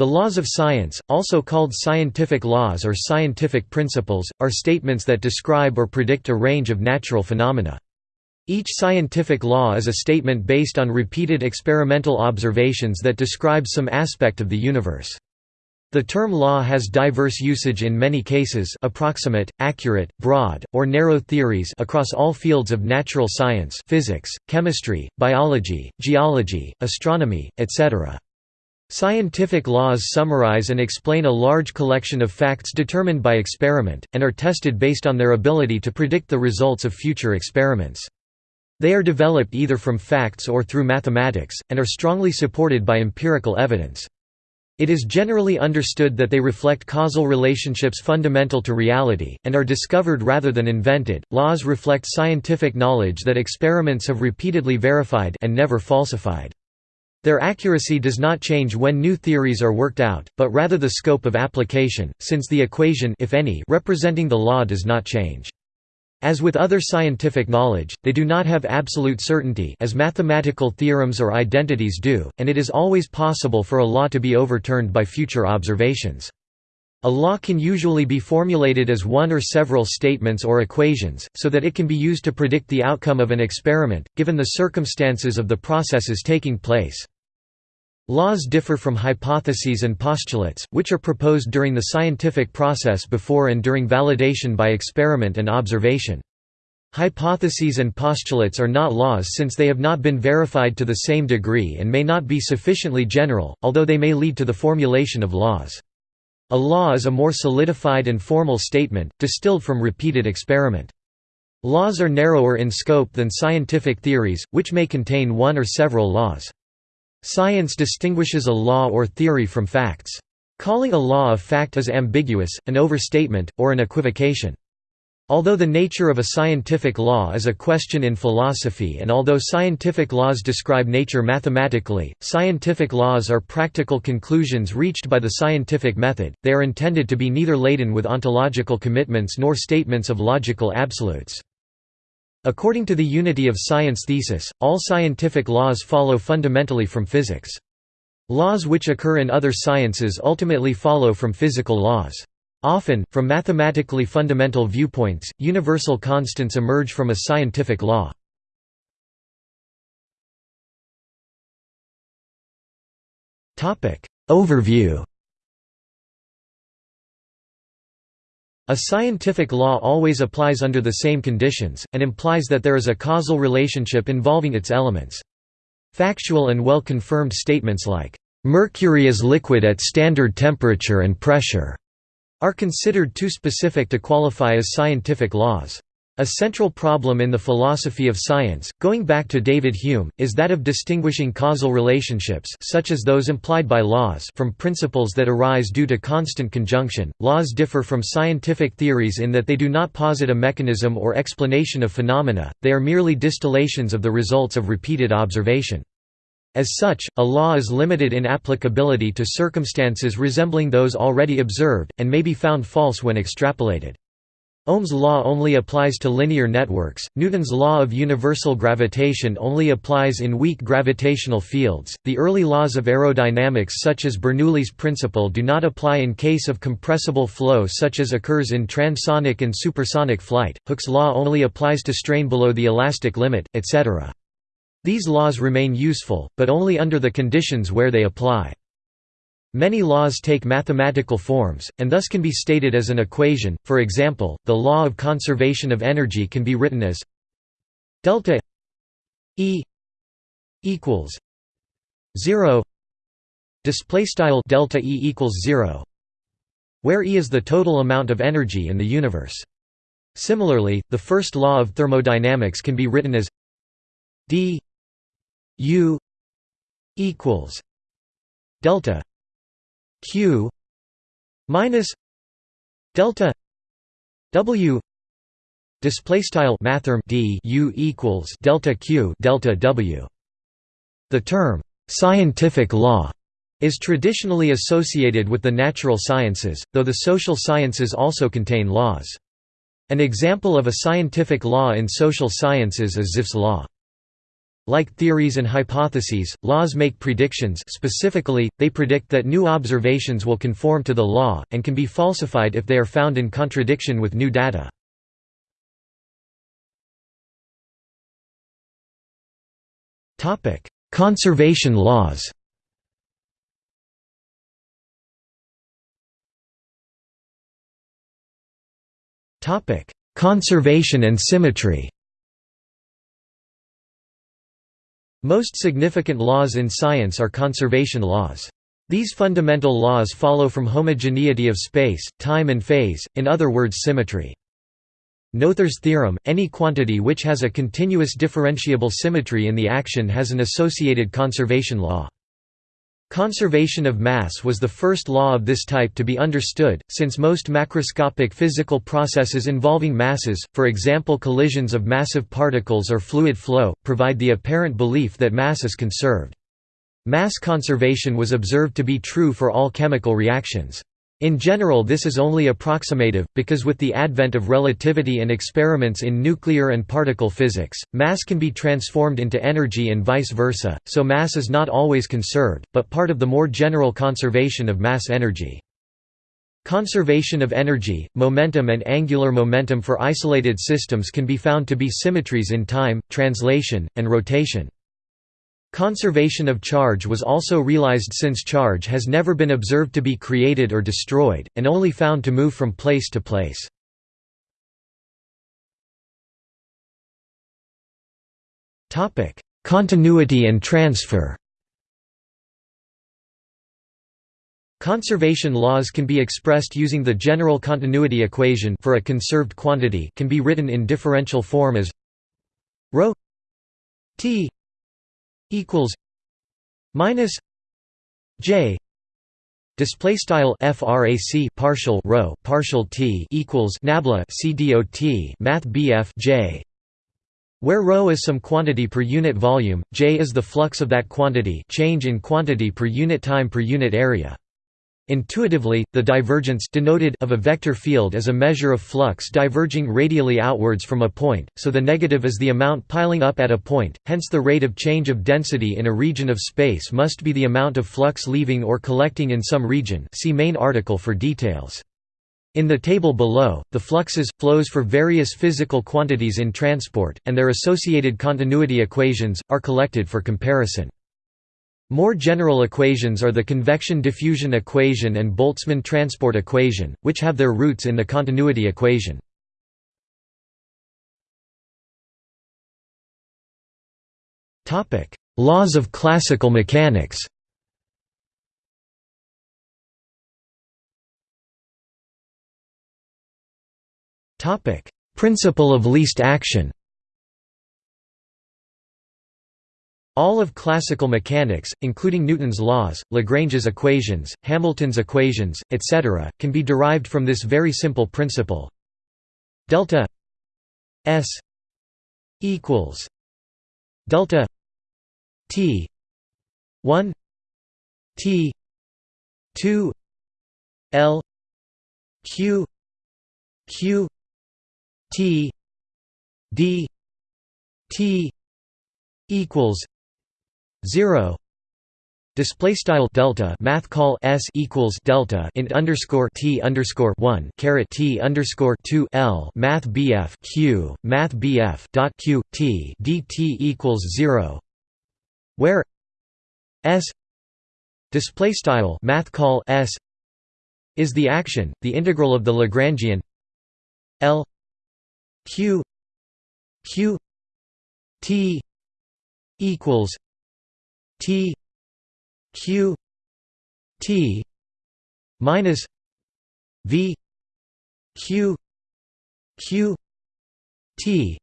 The laws of science, also called scientific laws or scientific principles, are statements that describe or predict a range of natural phenomena. Each scientific law is a statement based on repeated experimental observations that describe some aspect of the universe. The term law has diverse usage in many cases approximate, accurate, broad, or narrow theories across all fields of natural science physics, chemistry, biology, geology, astronomy, etc. Scientific laws summarize and explain a large collection of facts determined by experiment, and are tested based on their ability to predict the results of future experiments. They are developed either from facts or through mathematics, and are strongly supported by empirical evidence. It is generally understood that they reflect causal relationships fundamental to reality, and are discovered rather than invented. Laws reflect scientific knowledge that experiments have repeatedly verified and never falsified. Their accuracy does not change when new theories are worked out, but rather the scope of application, since the equation if any representing the law does not change. As with other scientific knowledge, they do not have absolute certainty as mathematical theorems or identities do, and it is always possible for a law to be overturned by future observations. A law can usually be formulated as one or several statements or equations, so that it can be used to predict the outcome of an experiment, given the circumstances of the processes taking place. Laws differ from hypotheses and postulates, which are proposed during the scientific process before and during validation by experiment and observation. Hypotheses and postulates are not laws since they have not been verified to the same degree and may not be sufficiently general, although they may lead to the formulation of laws. A law is a more solidified and formal statement, distilled from repeated experiment. Laws are narrower in scope than scientific theories, which may contain one or several laws. Science distinguishes a law or theory from facts. Calling a law a fact is ambiguous, an overstatement, or an equivocation. Although the nature of a scientific law is a question in philosophy and although scientific laws describe nature mathematically, scientific laws are practical conclusions reached by the scientific method, they are intended to be neither laden with ontological commitments nor statements of logical absolutes. According to the unity of science thesis, all scientific laws follow fundamentally from physics. Laws which occur in other sciences ultimately follow from physical laws. Often, from mathematically fundamental viewpoints, universal constants emerge from a scientific law. Overview A scientific law always applies under the same conditions, and implies that there is a causal relationship involving its elements. Factual and well-confirmed statements like, "...mercury is liquid at standard temperature and pressure," are considered too specific to qualify as scientific laws. A central problem in the philosophy of science, going back to David Hume, is that of distinguishing causal relationships such as those implied by laws from principles that arise due to constant conjunction. Laws differ from scientific theories in that they do not posit a mechanism or explanation of phenomena, they are merely distillations of the results of repeated observation. As such, a law is limited in applicability to circumstances resembling those already observed, and may be found false when extrapolated. Ohm's law only applies to linear networks, Newton's law of universal gravitation only applies in weak gravitational fields, the early laws of aerodynamics such as Bernoulli's principle do not apply in case of compressible flow such as occurs in transonic and supersonic flight, Hooke's law only applies to strain below the elastic limit, etc. These laws remain useful, but only under the conditions where they apply. Many laws take mathematical forms, and thus can be stated as an equation, for example, the law of conservation of energy can be written as delta E equals 0 display style delta E equals 0 where E is the total amount of energy in the universe. Similarly, the first law of thermodynamics can be written as d U equals delta q minus delta w display style mathrm d u equals delta q delta w. The term scientific law is traditionally associated with the natural sciences though the social sciences also contain laws. An example of a scientific law in social sciences is Zipf's law Like theories and hypotheses, laws make predictions. Specifically, they predict that new observations will conform to the law, and can be falsified if they are found in contradiction with new data. Conservation laws. Conservation and symmetry Most significant laws in science are conservation laws. These fundamental laws follow from homogeneity of space, time and phase, in other words symmetry. Noether's theorem, any quantity which has a continuous differentiable symmetry in the action has an associated conservation law. Conservation of mass was the first law of this type to be understood, since most macroscopic physical processes involving masses, for example collisions of massive particles or fluid flow, provide the apparent belief that mass is conserved. Mass conservation was observed to be true for all chemical reactions. In general this is only approximative, because with the advent of relativity and experiments in nuclear and particle physics, mass can be transformed into energy and vice versa, so mass is not always conserved, but part of the more general conservation of mass energy. Conservation of energy, momentum and angular momentum for isolated systems can be found to be symmetries in time, translation, and rotation. Conservation of charge was also realized since charge has never been observed to be created or destroyed, and only found to move from place to place. Continuity and transfer Conservation laws can be expressed using the general continuity equation for a conserved quantity can be written in differential form as ρ t equals minus J display style frac partial rho partial t equals nabla cdot math bf j where ρ is some quantity per unit volume j is the flux of that quantity change in quantity per unit time per unit area Intuitively, the divergence denoted of a vector field is a measure of flux diverging radially outwards from a point, so the negative is the amount piling up at a point, hence the rate of change of density in a region of space must be the amount of flux leaving or collecting in some region see main article for details. In the table below, the fluxes, flows for various physical quantities in transport, and their associated continuity equations, are collected for comparison. More general equations are the convection diffusion equation and Boltzmann transport equation, which have their roots in the continuity equation. Laws of classical mechanics Principle of least action All of classical mechanics, including Newton's laws, Lagrange's equations, Hamilton's equations, etc., can be derived from this very simple principle. Delta S equals delta T 1 T 2 L Q Q T D T equals 0 display style delta math call s equals delta int underscore t underscore 1 caret t underscore 2 l math bf q math bf dot q t dt equals 0 where s display style math call s is the action the integral of the lagrangian l q q t equals T Q T minus V Q Q T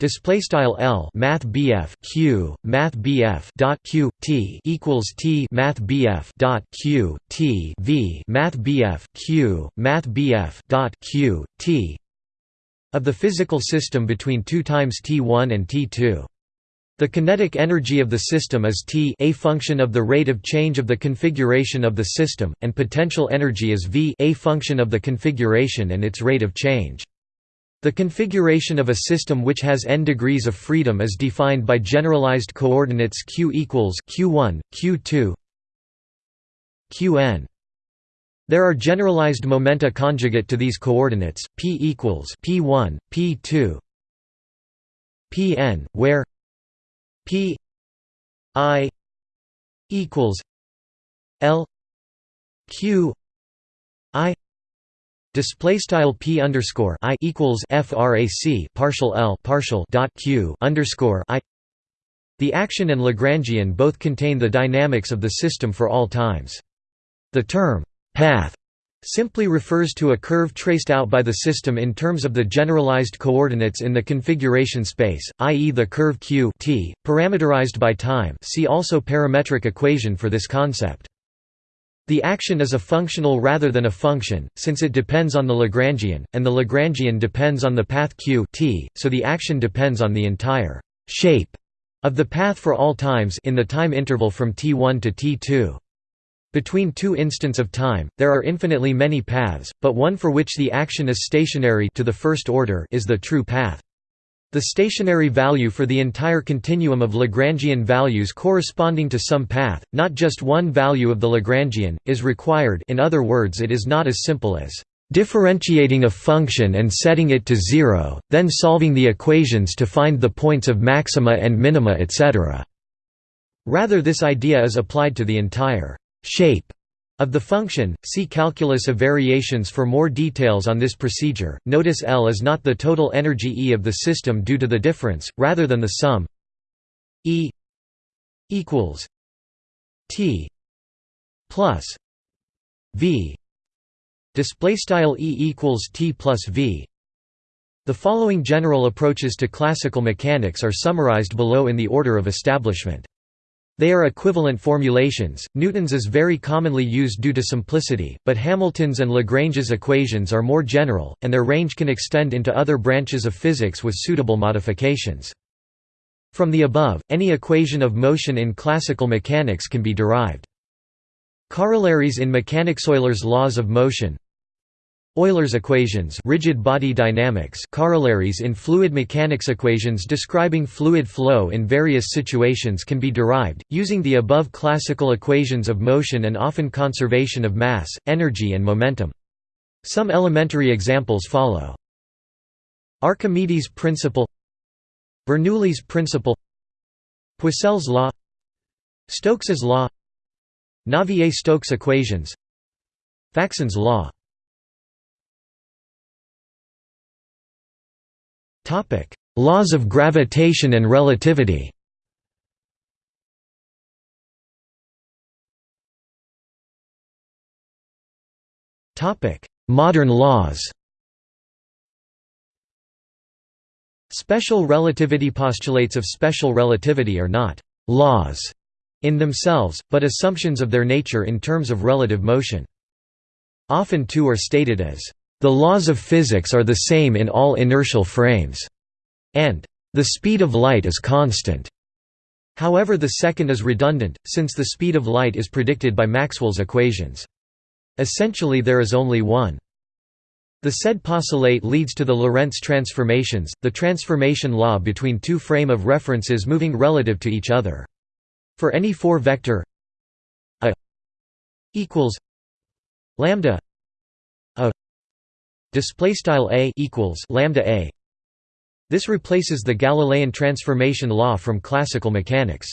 Display style L Math BF Q Math BF dot Q T equals T Math BF dot Q T V Math BF Q Math BF dot Q T of the physical system between 2 times T1 and T2 the kinetic energy of the system is T a function of the rate of change of the configuration of the system, and potential energy is V a function of the configuration and its rate of change. The configuration of a system which has n degrees of freedom is defined by generalized coordinates q equals q1, q2, qn. There are generalized momenta conjugate to these coordinates, p equals p1, p2, pn, where p i equals l q i Display style p underscore i equals frac partial l partial dot q underscore i. The action and Lagrangian both contain the dynamics of the system for all times. The term path simply refers to a curve traced out by the system in terms of the generalized coordinates in the configuration space, i.e. the curve q t, parameterized by time. See also parametric equation for this concept. The action is a functional rather than a function, since it depends on the Lagrangian, and the Lagrangian depends on the path q t, so the action depends on the entire shape of the path for all times in the time interval from t1 to t2. Between two instants of time, there are infinitely many paths, but one for which the action is stationary to the first order is the true path. The stationary value for the entire continuum of Lagrangian values corresponding to some path, not just one value of the Lagrangian, is required in other words it is not as simple as differentiating a function and setting it to zero, then solving the equations to find the points of maxima and minima etc. Rather this idea is applied to the entire shape of the function, see calculus of variations for more details on this procedure. Notice L is not the total energy E of the system due to the difference, rather than the sum E equals T plus V display style E equals T plus V. The following general approaches to classical mechanics are summarized below in the order of establishment. They are equivalent formulations. Newton's is very commonly used due to simplicity, but Hamilton's and Lagrange's equations are more general, and their range can extend into other branches of physics with suitable modifications. From the above, any equation of motion in classical mechanics can be derived. Corollaries in mechanics Euler's laws of motion Euler's equations rigid body dynamics corollaries in fluid mechanics equations describing fluid flow in various situations can be derived, using the above classical equations of motion and often conservation of mass, energy and momentum. Some elementary examples follow. Archimedes' principle Bernoulli's principle Poiseuille's law Stokes's law Navier-Stokes equations Faxén's law Topic: Laws of gravitation and relativity. Topic: Modern laws. Special relativity postulates of special relativity are not laws in themselves, but assumptions of their nature in terms of relative motion. Often two are stated as the laws of physics are the same in all inertial frames, and the speed of light is constant. However the second is redundant, since the speed of light is predicted by Maxwell's equations. Essentially there is only one. The said postulate leads to the Lorentz transformations, the transformation law between two frame of references moving relative to each other. For any four-vector a equals lambda display style a equals lambda a this replaces the Galilean transformation law from classical mechanics.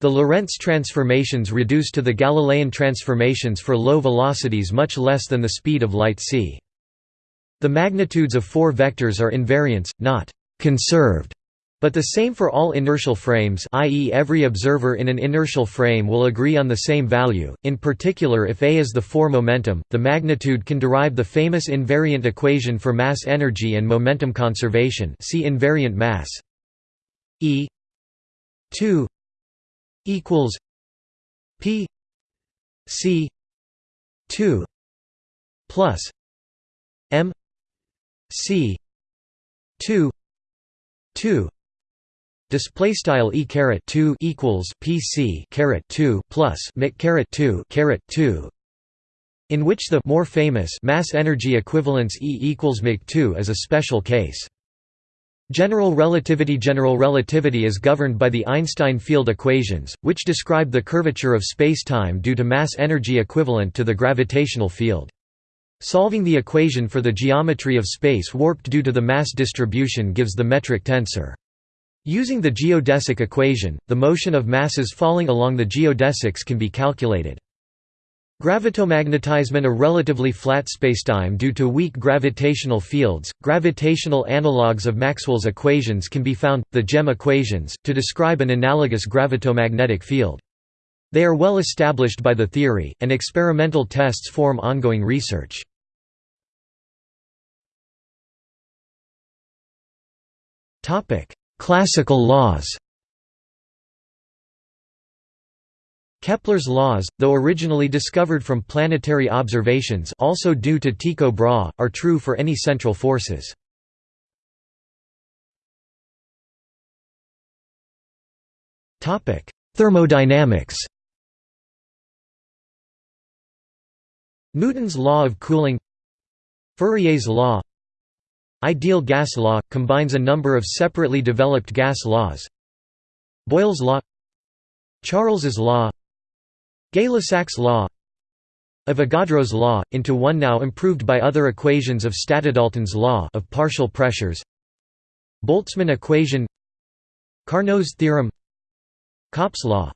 The Lorentz transformations reduce to the Galilean transformations for low velocities much less than the speed of light c. The magnitudes of four vectors are invariants, not conserved, but the same for all inertial frames i.e. every observer in an inertial frame will agree on the same value, in particular if A is the four momentum, the magnitude can derive the famous invariant equation for mass energy and momentum conservation see invariant mass E 2 equals P C 2 plus M C 2 2 Display style e caret two equals PC caret two plus mic caret two caret two. in which the more famous mass energy equivalence E equals Mach 2 is a special case. General relativity General relativity is governed by the Einstein field equations, which describe the curvature of spacetime due to mass energy equivalent to the gravitational field. Solving the equation for the geometry of space warped due to the mass distribution gives the metric tensor. Using the geodesic equation, the motion of masses falling along the geodesics can be calculated. Gravitomagnetism a relatively flat spacetime due to weak gravitational fields. Gravitational analogues of Maxwell's equations can be found, the GEM equations, to describe an analogous gravitomagnetic field. They are well established by the theory, and experimental tests form ongoing research. Classical laws Kepler's laws, though originally discovered from planetary observations also due to Tycho Brahe, are true for any central forces. Thermodynamics Newton's law of cooling Fourier's law Ideal gas law – combines a number of separately developed gas laws. Boyle's law Charles's law Gay-Lussac's law Avogadro's law, into one now improved by other equations of Stata-Dalton's law of partial pressures Boltzmann equation Carnot's theorem Kopp's law.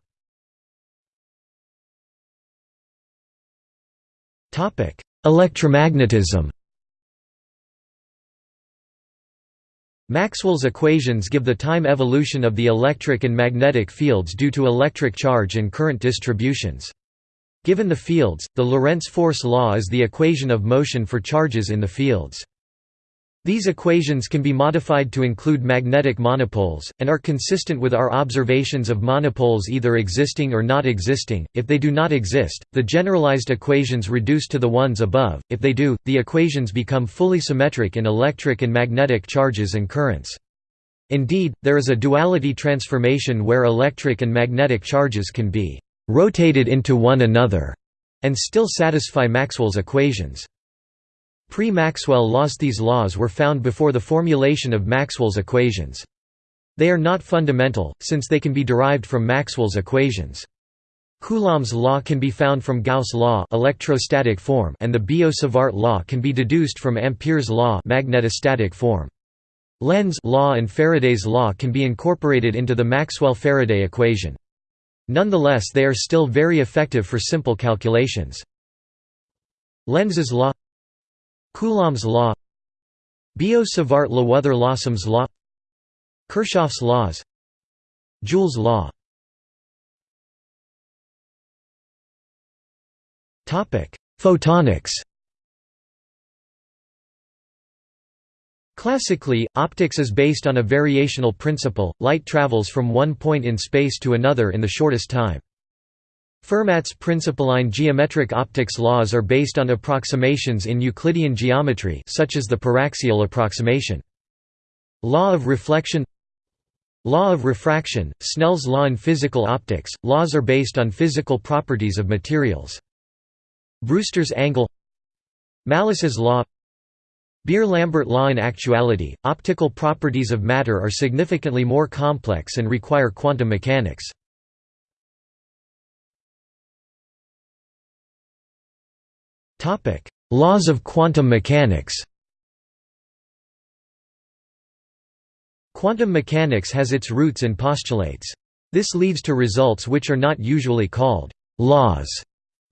Electromagnetism Maxwell's equations give the time evolution of the electric and magnetic fields due to electric charge and current distributions. Given the fields, the Lorentz force law is the equation of motion for charges in the fields. These equations can be modified to include magnetic monopoles, and are consistent with our observations of monopoles either existing or not existing. If they do not exist, the generalized equations reduce to the ones above, if they do, the equations become fully symmetric in electric and magnetic charges and currents. Indeed, there is a duality transformation where electric and magnetic charges can be rotated into one another and still satisfy Maxwell's equations. Pre-Maxwell laws These laws were found before the formulation of Maxwell's equations. They are not fundamental, since they can be derived from Maxwell's equations. Coulomb's law can be found from Gauss' law electrostatic form and the Biot-Savart law can be deduced from Ampere's law magnetostatic form. Lenz law and Faraday's law can be incorporated into the Maxwell-Faraday equation. Nonetheless they are still very effective for simple calculations. Lenz's law Coulomb's law Biot-Savart-Lewother-Lawson's law Kirchhoff's laws Joule's law Photonics Classically, optics is based on a variational principle, light travels from one point in space to another in the shortest time. Fermat's principalline geometric optics laws are based on approximations in Euclidean geometry such as the paraxial approximation. Law of reflection Law of refraction, Snell's law in physical optics, laws are based on physical properties of materials. Brewster's angle Malus's law Beer-Lambert law In actuality, optical properties of matter are significantly more complex and require quantum mechanics. Topic: Laws of quantum mechanics. Quantum mechanics has its roots in postulates. This leads to results which are not usually called laws,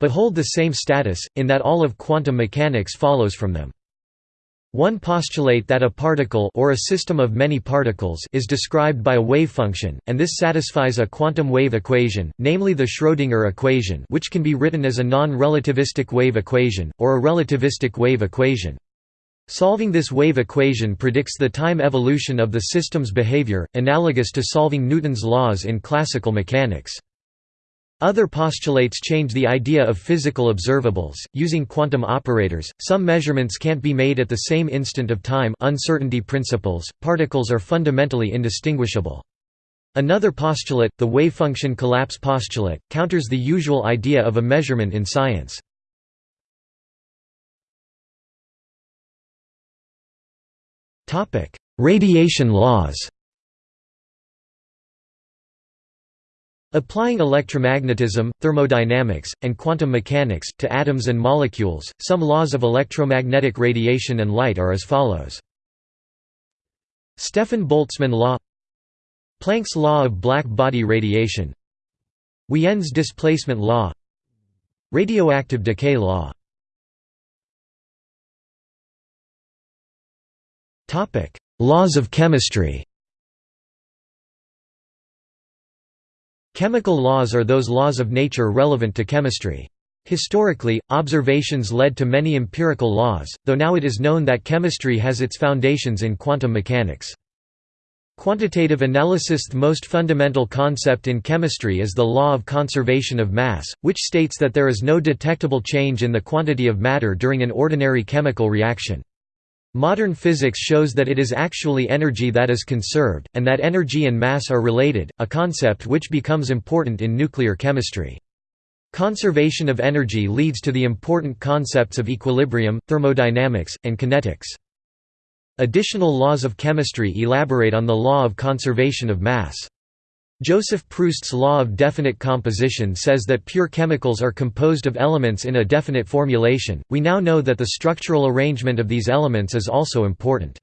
but hold the same status, in that all of quantum mechanics follows from them. One postulate that a particle or a system of many particles is described by a wave function, and this satisfies a quantum wave equation, namely the Schrödinger equation which can be written as a non-relativistic wave equation, or a relativistic wave equation. Solving this wave equation predicts the time evolution of the system's behavior, analogous to solving Newton's laws in classical mechanics. Other postulates change the idea of physical observables. Using quantum operators, some measurements can't be made at the same instant of time uncertainty principles, particles are fundamentally indistinguishable. Another postulate, the wave function collapse postulate, counters the usual idea of a measurement in science. Radiation laws Applying electromagnetism, thermodynamics, and quantum mechanics, to atoms and molecules, some laws of electromagnetic radiation and light are as follows. Stefan Boltzmann law. Planck's law of black body radiation. Wien's displacement law. Radioactive decay law. Laws of chemistry Chemical laws are those laws of nature relevant to chemistry. Historically, observations led to many empirical laws, though now it is known that chemistry has its foundations in quantum mechanics. Quantitative analysis The most fundamental concept in chemistry is the law of conservation of mass, which states that there is no detectable change in the quantity of matter during an ordinary chemical reaction. Modern physics shows that it is actually energy that is conserved, and that energy and mass are related, a concept which becomes important in nuclear chemistry. Conservation of energy leads to the important concepts of equilibrium, thermodynamics, and kinetics. Additional laws of chemistry elaborate on the law of conservation of mass. Joseph Proust's law of definite composition says that pure chemicals are composed of elements in a definite formulation. We now know that the structural arrangement of these elements is also important.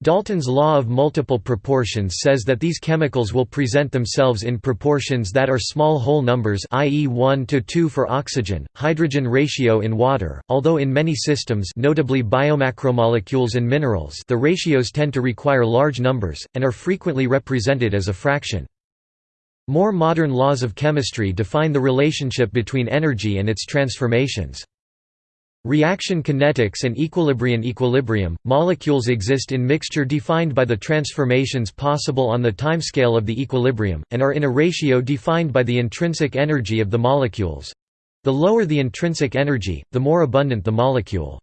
Dalton's law of multiple proportions says that these chemicals will present themselves in proportions that are small whole numbers i.e. 1 to 2 for oxygen, hydrogen ratio in water, although in many systems notably biomacromolecules and minerals the ratios tend to require large numbers, and are frequently represented as a fraction. More modern laws of chemistry define the relationship between energy and its transformations. Reaction kinetics and equilibrium equilibrium, molecules exist in mixture defined by the transformations possible on the timescale of the equilibrium, and are in a ratio defined by the intrinsic energy of the molecules. The lower the intrinsic energy, the more abundant the molecule.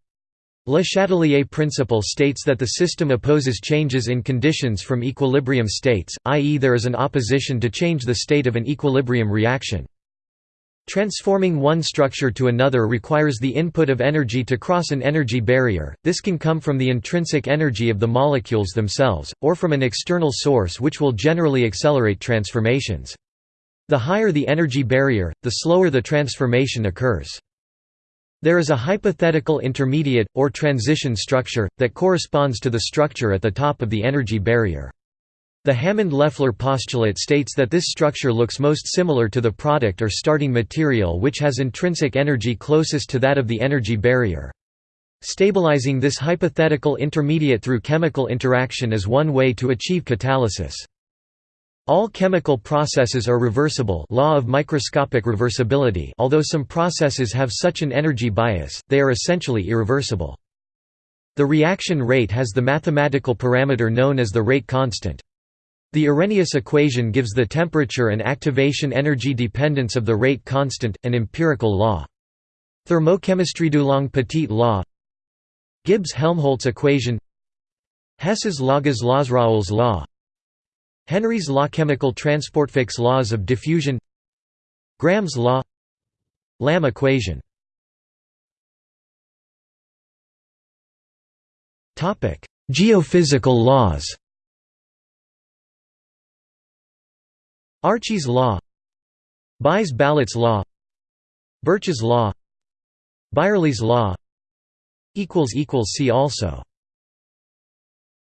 Le Chatelier principle states that the system opposes changes in conditions from equilibrium states, i.e. there is an opposition to change the state of an equilibrium reaction. Transforming one structure to another requires the input of energy to cross an energy barrier, this can come from the intrinsic energy of the molecules themselves, or from an external source which will generally accelerate transformations. The higher the energy barrier, the slower the transformation occurs. There is a hypothetical intermediate, or transition structure, that corresponds to the structure at the top of the energy barrier. The Hammond-Leffler postulate states that this structure looks most similar to the product or starting material which has intrinsic energy closest to that of the energy barrier. Stabilizing this hypothetical intermediate through chemical interaction is one way to achieve catalysis. All chemical processes are reversible law of microscopic reversibility although some processes have such an energy bias, they are essentially irreversible. The reaction rate has the mathematical parameter known as the rate constant. The Arrhenius equation gives the temperature and activation energy dependence of the rate constant, an empirical law. Thermochemistry Dulong-Petit law. Gibbs-Helmholtz equation. Hess's Lagos-Lozraoul's law. Henry's law Chemical transportfix laws of diffusion. Graham's law. Lamm equation. Geophysical laws Archie's law Buys-Ballot's law Birch's law Byerlee's law See also